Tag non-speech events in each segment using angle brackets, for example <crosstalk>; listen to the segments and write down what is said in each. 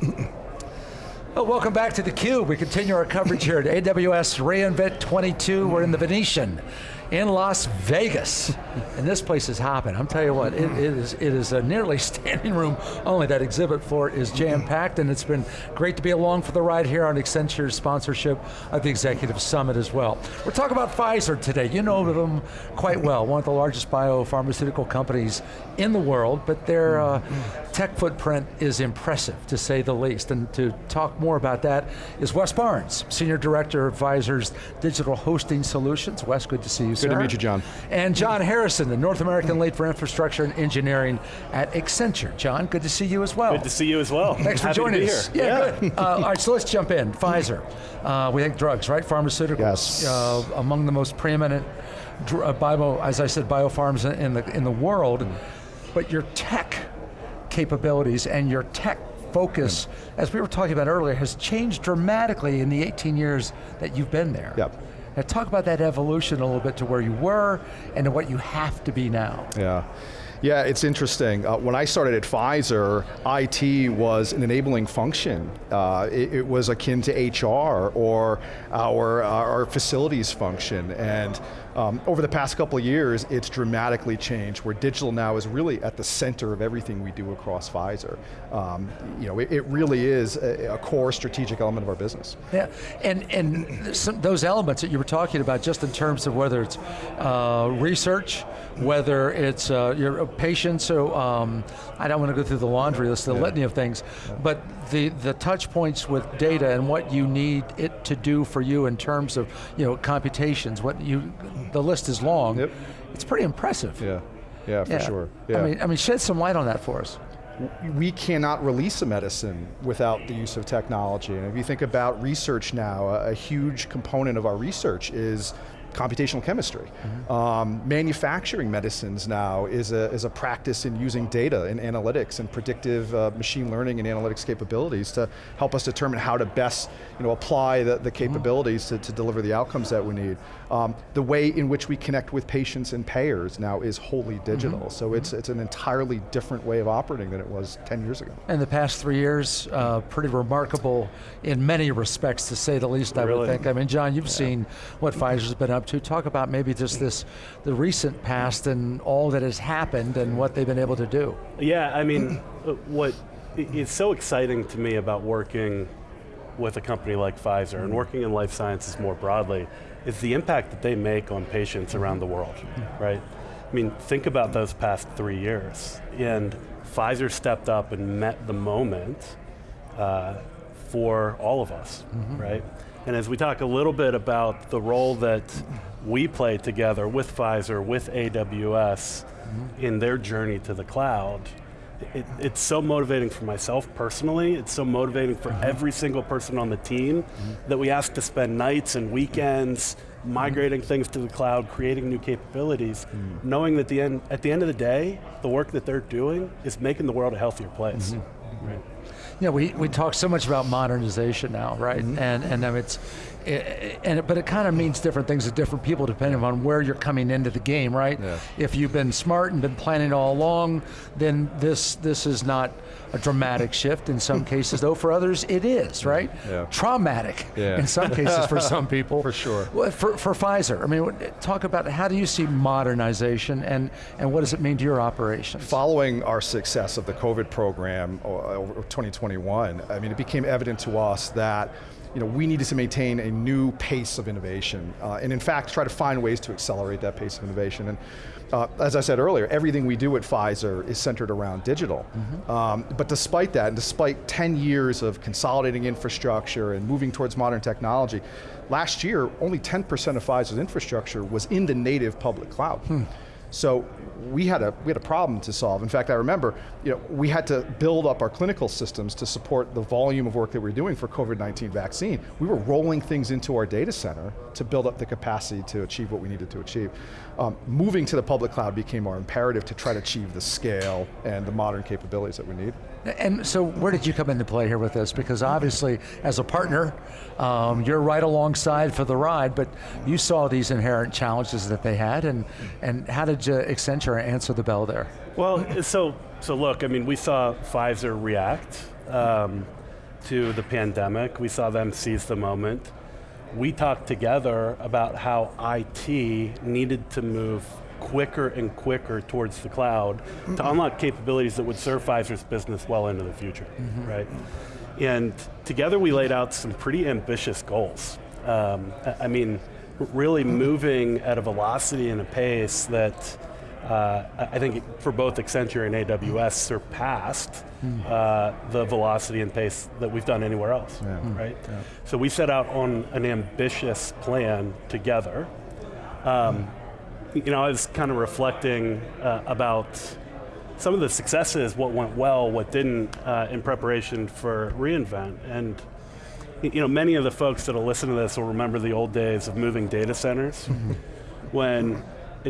Well, <clears throat> oh, welcome back to theCUBE. We continue our coverage here at AWS reInvent 22. We're in the Venetian in Las Vegas. and this place is hopping. I'm telling you what, it, it is it is a nearly <laughs> standing room only. That exhibit floor is jam-packed and it's been great to be along for the ride here on Accenture's sponsorship of the Executive Summit as well. We're talking about Pfizer today. You know them quite well, one of the largest biopharmaceutical companies in the world, but their uh, tech footprint is impressive, to say the least. And to talk more about that is Wes Barnes, Senior Director of Pfizer's Digital Hosting Solutions. Wes, good to see you, Good to meet you, John. And John Harrison, the North American Lead for Infrastructure and Engineering at Accenture. John, good to see you as well. Good to see you as well. Thanks for Happy joining us. Yeah, yeah. good. Uh, all right, so let's jump in. Pfizer, uh, we think drugs, right? Pharmaceuticals. Yes. Uh, among the most preeminent, uh, bio, as I said, biopharms in the, in the world, mm. but your tech capabilities and your tech focus, mm. as we were talking about earlier, has changed dramatically in the 18 years that you've been there. Yep. Now talk about that evolution a little bit to where you were and to what you have to be now. Yeah. Yeah, it's interesting. Uh, when I started at Pfizer, IT was an enabling function. Uh, it, it, was akin to HR or our, our facilities function. And um, over the past couple of years, it's dramatically changed, where digital now is really at the center of everything we do across Pfizer. Um, you know, it, it really is a, a, core strategic element of our business. Yeah, and, and some, those elements that you were talking about, just in terms of whether it's uh, research, whether it's uh, your patients, so um, I don't want to go through the laundry list, the yeah. litany of things, yeah. but the, the touch points with data and what you need it to do for you in terms of you know, computations, what you, the list is long, yep. it's pretty impressive. Yeah, yeah, for yeah. sure. Yeah. I, mean, I mean, shed some light on that for us we cannot release a medicine without the use of technology. And if you think about research now, a, a huge component of our research is computational chemistry. Mm -hmm. um, manufacturing medicines now is a, is a practice in using data and analytics and predictive uh, machine learning and analytics capabilities to help us determine how to best you know, apply the, the mm-hmm. capabilities mm -hmm. to, to deliver the outcomes that we need. Um, the way in which we connect with patients and payers now is wholly digital, mm -hmm. so it's, it's an entirely different way of operating than it was 10 years ago. And the past three years, uh, pretty remarkable in many respects to say the least, really? I would think. I mean, John, you've yeah. seen what Pfizer's been up to. Talk about maybe just this, the recent past and all that has happened and what they've been able to do. Yeah, I mean, uh, what is so exciting to me about working with a company like Pfizer and working in life sciences more broadly is the impact that they make on patients around the world, right? I mean, think about those past three years. And Pfizer stepped up and met the moment uh, for all of us, mm -hmm. right? And as we talk a little bit about the role that we play together with Pfizer, with AWS, mm -hmm. in their journey to the cloud, it, it's so motivating for myself personally, it's so motivating for mm -hmm. every single person on the team mm -hmm. that we ask to spend nights and weekends migrating things to the cloud, creating new capabilities, mm. knowing that the end, at the end of the day, the work that they're doing is making the world a healthier place. -hmm. Right. Yeah, we, we talk so much about modernization now, right? Mm -hmm. And, and um, it's, it, and it, but it kind of means different things to different people depending on where you're coming into the game, right? Yeah. If you've been smart and been planning all along, then this, this is not a dramatic shift in some <laughs> cases, though for others it is, right? Yeah. Traumatic yeah. in some cases for some <laughs> people. For sure. For, for Pfizer, I mean, talk about how do you see modernization and, and what does it mean to your operations? Following our success of the COVID program over 2021, I mean, it became evident to us that you know, we needed to maintain a new pace of innovation, uh, and in fact, try to find ways to accelerate that pace of innovation. And uh, as I said earlier, everything we do at Pfizer is centered around digital. Mm -hmm. um, but despite that, and despite 10 years of consolidating infrastructure and moving towards modern technology, last year, only 10% of Pfizer's infrastructure was in the native public cloud. Hmm. So we had a we had a problem to solve. In fact, I remember, you know, we had to build up our clinical systems to support the volume of work that we are doing for COVID-19 vaccine. We were rolling things into our data center to build up the capacity to achieve what we needed to achieve. Um, moving to the public cloud became our imperative to try to achieve the scale and the modern capabilities that we need. And so where did you come into play here with this? Because obviously, as a partner, um, you're right alongside for the ride, but you saw these inherent challenges that they had, and, and how did you, Accenture answer the bell there? Well, so, so look, I mean, we saw Pfizer react. Um, to the pandemic. We saw them seize the moment. We talked together about how IT needed to move quicker and quicker towards the cloud to unlock capabilities that would serve Pfizer's business well into the future, right? And together we laid out some pretty ambitious goals. Um, I mean, really moving at a velocity and a pace that uh, I think for both Accenture and AWS surpassed uh, the velocity and pace that we've done anywhere else, right? So we set out on an ambitious plan together. Um, you know, I was kind of reflecting uh, about some of the successes, what went well, what didn't, uh, in preparation for reInvent. And you know, many of the folks that'll listen to this will remember the old days of moving data centers, <laughs> when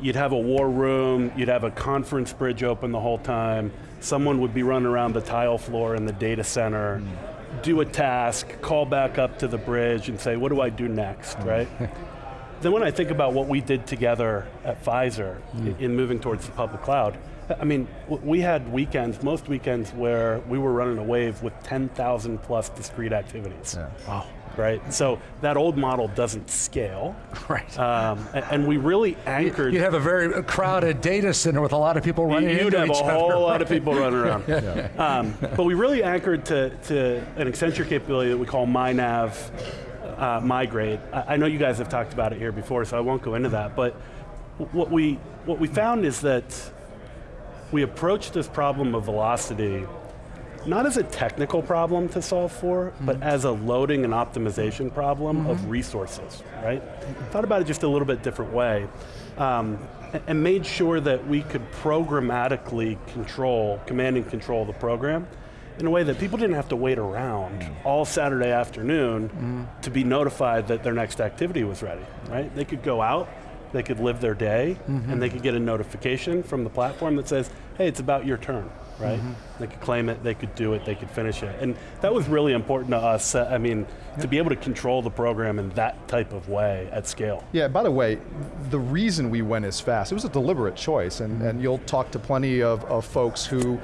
you'd have a war room, you'd have a conference bridge open the whole time, someone would be running around the tile floor in the data center, mm. do a task, call back up to the bridge and say, what do I do next, mm. right? <laughs> Then when I think about what we did together at Pfizer i- in moving towards the public cloud, I mean, we had weekends, most weekends where we were running a wave with 10,000 plus discrete activities. Wow. Right, so that old model doesn't scale. <laughs> Right. Um, a- and we really anchored. You'd have a very crowded data center with a lot of people running You'd into have a whole other. lot of people running around. <laughs> um, but we really anchored to, to an Accenture capability that we call MyNav uh, Migrate. I, I know you guys have talked about it here before, so I won't go into that. But what we what we found is that we approached this problem of velocity not as a technical problem to solve for, but as a loading and optimization problem of resources, right? Thought about it just a little bit different way, um, a- and made sure that we could programmatically control, command and control the program in a way that people didn't have to wait around all Saturday afternoon mm-hmm. to be notified that their next activity was ready, right? They could go out, they could live their day, mm-hmm. and they could get a notification from the platform that says, hey, it's about your turn, right? Mm-hmm. They could claim it, they could do it, they could finish it. And that was really important to us, uh, I mean, to be able to control the program in that type of way at scale. Yeah, by the way, the reason we went as fast, it was a deliberate choice, and, and you'll talk to plenty of, of folks who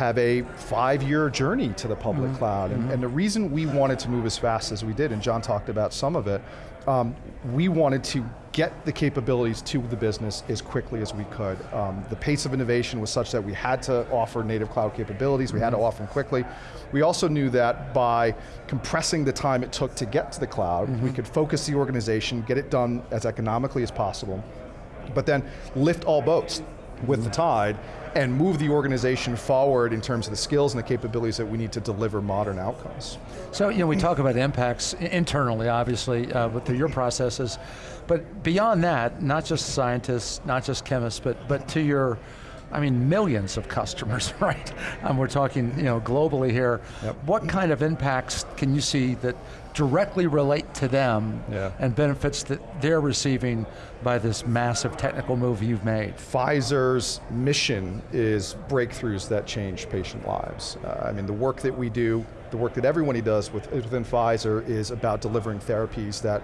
have a five-year journey to the public cloud, and, and the reason we wanted to move as fast as we did, and John talked about some of it, um, we wanted to get the capabilities to the business as quickly as we could. Um, the pace of innovation was such that we had to offer native cloud capabilities, we had to offer them quickly. We also knew that by compressing the time it took to get to the cloud, we could focus the organization, get it done as economically as possible, but then lift all boats with the tide and move the organization forward in terms of the skills and the capabilities that we need to deliver modern outcomes. So, you know, we talk about impacts internally, obviously, uh, with your processes, but beyond that, not just scientists, not just chemists, but, but to your, I mean, millions of customers, <laughs> right? And we're talking, you know, globally here. What kind of impacts can you see that directly relate to them Yeah. and benefits that they're receiving by this massive technical move you've made? Pfizer's mission is breakthroughs that change patient lives. Uh, I mean, the work that we do, the work that everybody does with, within Pfizer is about delivering therapies that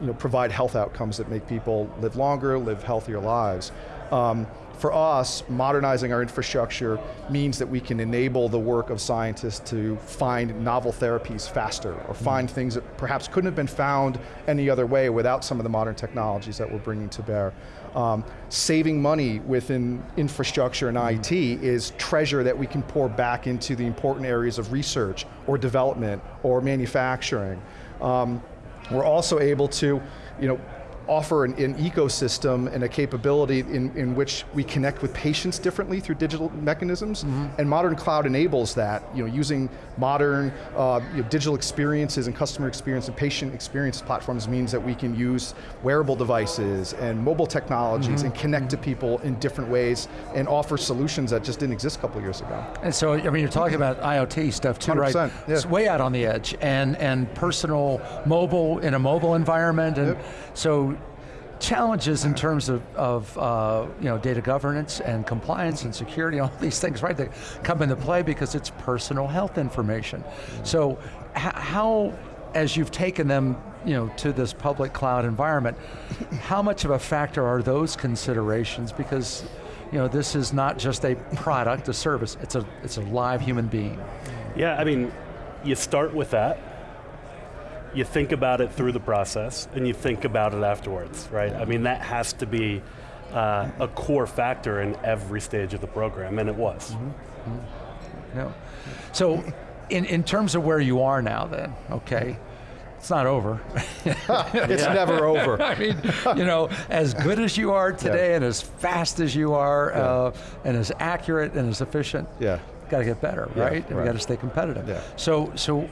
you know, provide health outcomes that make people live longer, live healthier lives. Um, for us, modernizing our infrastructure means that we can enable the work of scientists to find novel therapies faster or find things that perhaps couldn't have been found any other way without some of the modern technologies that we're bringing to bear. Um, saving money within infrastructure and IT is treasure that we can pour back into the important areas of research or development or manufacturing. Um, we're also able to, you know, offer an, an ecosystem and a capability in, in which we connect with patients differently through digital mechanisms, and modern cloud enables that, you know, using modern uh, you know, digital experiences and customer experience and patient experience platforms means that we can use wearable devices and mobile technologies and connect to people in different ways and offer solutions that just didn't exist a couple years ago. And so, I mean, you're talking about <laughs> IoT stuff too, right? 100%, yeah. It's way out on the edge, and and personal mobile in a mobile environment, and Yep. so challenges in terms of, of uh, you know data governance and compliance and security, <laughs> all these things, right? That come into play because it's personal health information. So, how, as you've taken them, you know, to this public cloud environment, how much of a factor are those considerations? Because you know, this is not just a product, a service, it's a, it's a live human being. Yeah, I mean, you start with that, you think about it through the process, and you think about it afterwards, right? I mean, that has to be uh, a core factor in every stage of the program, and it was. Mm-hmm. No. So, in, in terms of where you are now then, okay, it's not over. <laughs> it's never over. <laughs> I mean, you know, as good as you are today yeah. and as fast as you are yeah. uh, and as accurate and as efficient, yeah got to get better, yeah, right? And we got to stay competitive. Yeah. So, so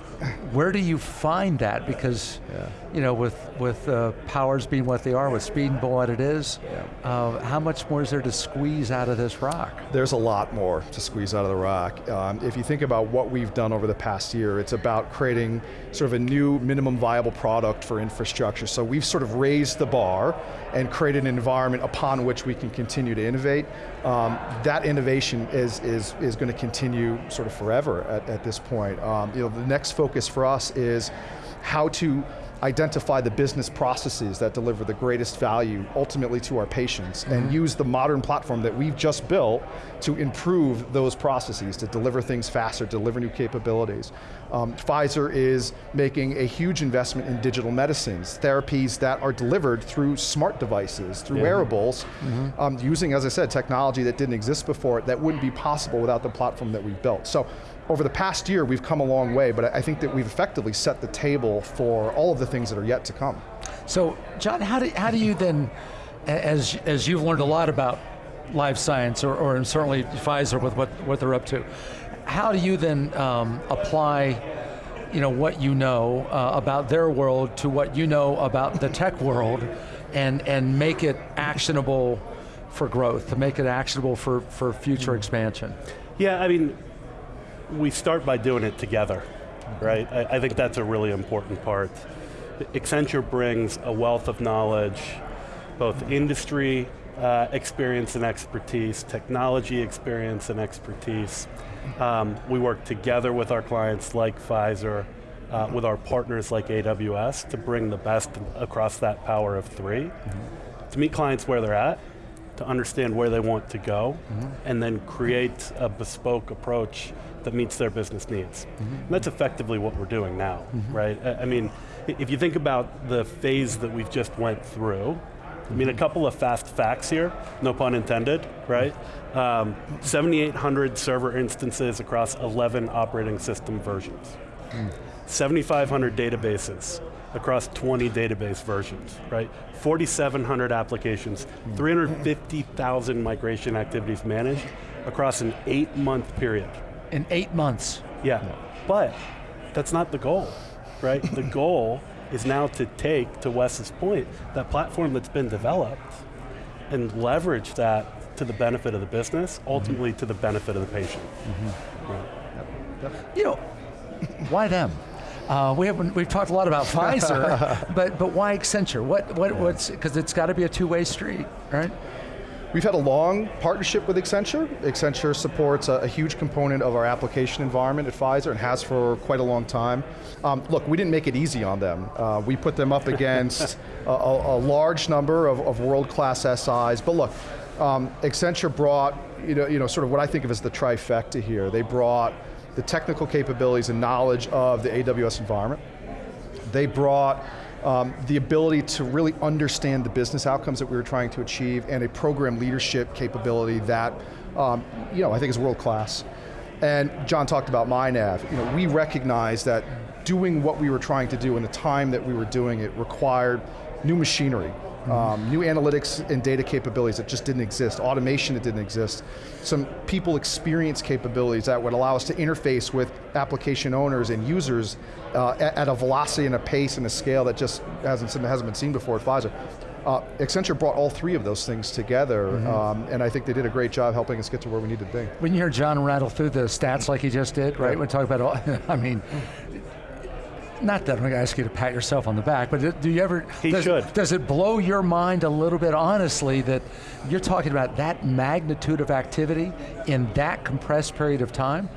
where do you find that? Because, yeah. you know, with with uh, powers being what they are, with speed and what it is, uh, how much more is there to squeeze out of this rock? There's a lot more to squeeze out of the rock. Um, if you think about what we've done over the past year, it's about creating sort of a new minimum viable product for infrastructure. So we've sort of raised the bar and create an environment upon which we can continue to innovate. Um, that innovation is, is, is going to continue sort of forever at, at this point. Um, you know, the next focus for us is how to identify the business processes that deliver the greatest value ultimately to our patients mm -hmm. and mm-hmm. use the modern platform that we've just built to improve those processes, to deliver things faster, deliver new capabilities. Um, Pfizer is making a huge investment in digital medicines, therapies that are delivered through smart devices, through yeah. wearables, mm -hmm. um, using, as I said, technology that didn't exist before, that wouldn't be possible without the platform that we've built. So over the past year, we've come a long way, but I think that we've effectively set the table for all of the things that are yet to come. So, John, how do, how do you then, as, as you've learned a lot about life science, or, or certainly Pfizer with what, what they're up to, how do you then um, apply you know, what you know uh, about their world to what you know about the tech world and, and make it actionable for growth, to make it actionable for, for future expansion? Yeah, I mean, we start by doing it together, right? I, I think that's a really important part. Accenture brings a wealth of knowledge, both industry uh, experience and expertise, technology experience and expertise. Um, we work together with our clients like Pfizer, uh, with our partners like AWS to bring the best across that power of 3 mm -hmm. to meet clients where they're at, to understand where they want to go, mm -hmm. and then create a bespoke approach that meets their business needs. Mm -hmm. that's effectively what we're doing now, mm -hmm. right? I mean, if you think about the phase that we've just went through, I mean, a couple of fast facts here, no pun intended, right? Um, 7,800 server instances across 11 operating system versions. Mm. 7,500 databases across 20 database versions, right? 4,700 applications, mm. 350,000 migration activities managed across an eight month period in eight months. Yeah, but that's not the goal, right? the goal is now to take, to Wes's point, that platform that's been developed and leverage that to the benefit of the business, ultimately mm -hmm. to the benefit of the patient. Mm -hmm. right. You know, why them? Uh, we have we've talked a lot about Pfizer, <laughs> but but why Accenture? What what yeah. what's because it's got to be a two way street, right? We've had a long partnership with Accenture. Accenture supports a, a, huge component of our application environment at Pfizer and has for quite a long time. Um, look, we didn't make it easy on them. Uh, we put them up against <laughs> a, a, large number of, of world-class SIs, but look, um, Accenture brought, you know, you know, sort of what I think of as the trifecta here. They brought the technical capabilities and knowledge of the AWS environment. They brought um, the ability to really understand the business outcomes that we were trying to achieve and a program leadership capability that um, you know, I think is world class. And John talked about MyNav. You know, we recognize that doing what we were trying to do in the time that we were doing it required new machinery, um, new analytics and data capabilities that just didn't exist, automation that didn't exist, some people experience capabilities that would allow us to interface with application owners and users uh, at, at, a velocity and a pace and a scale that just hasn't, hasn't been seen before at Pfizer. Uh, Accenture brought all three of those things together, mm -hmm. um, and I think they did a great job helping us get to where we needed to be. When you hear John rattle through the stats like he just did, right? Yeah. When talk about all, <laughs> I mean, not that I'm going to ask you to pat yourself on the back, but do you ever, he does, should. does it blow your mind a little bit honestly that you're talking about that magnitude of activity in that compressed period of time?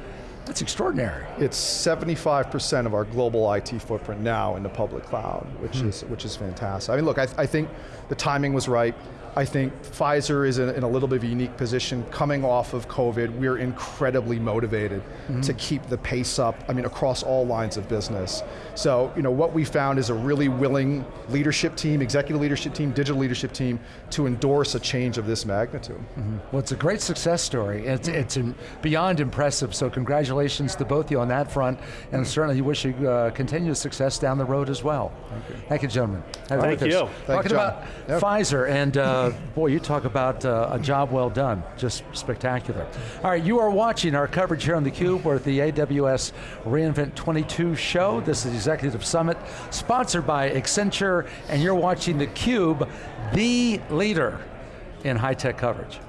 That's extraordinary. It's 75% of our global IT footprint now in the public cloud, which, hmm. is, which is fantastic. I mean, look, I, I think the timing was right. I think Pfizer is in, in a little bit of a unique position coming off of COVID. We're incredibly motivated to keep the pace up, I mean, across all lines of business. So, you know, what we found is a really willing leadership team, executive leadership team, digital leadership team, to endorse a change of this magnitude. Well, it's a great success story. It's, it's beyond impressive, so congratulations to both of you on that front, and certainly you wish you uh, continued success down the road as well. Thank you. Thank you, gentlemen. Have a Thank you. Thank Talking you, John. about Yep. Pfizer, and uh, boy, you talk about uh, a job well done. Just spectacular. All right, you are watching our coverage here on theCUBE. We're at the AWS reInvent 22 show. This is the Executive Summit, sponsored by Accenture, and you're watching theCUBE, the leader in high-tech coverage.